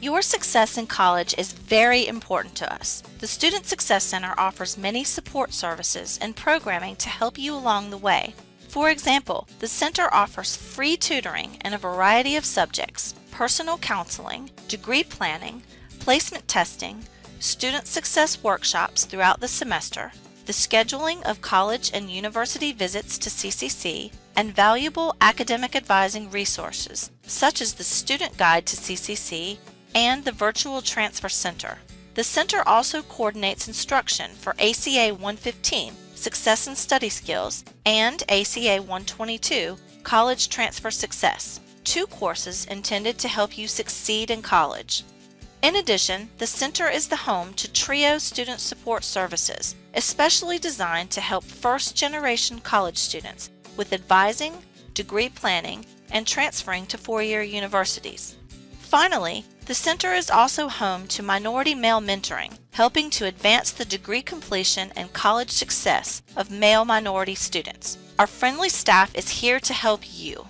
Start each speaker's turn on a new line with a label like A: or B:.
A: Your success in college is very important to us. The Student Success Center offers many support services and programming to help you along the way. For example, the center offers free tutoring in a variety of subjects, personal counseling, degree planning, placement testing, student success workshops throughout the semester, the scheduling of college and university visits to CCC, and valuable academic advising resources, such as the Student Guide to CCC and the Virtual Transfer Center. The center also coordinates instruction for ACA 115, Success and Study Skills, and ACA 122, College Transfer Success, two courses intended to help you succeed in college. In addition, the center is the home to TRIO student support services, especially designed to help first-generation college students with advising, degree planning, and transferring to four-year universities. Finally, the center is also home to minority male mentoring, helping to advance the degree completion and college success of male minority students. Our friendly staff is here to help you.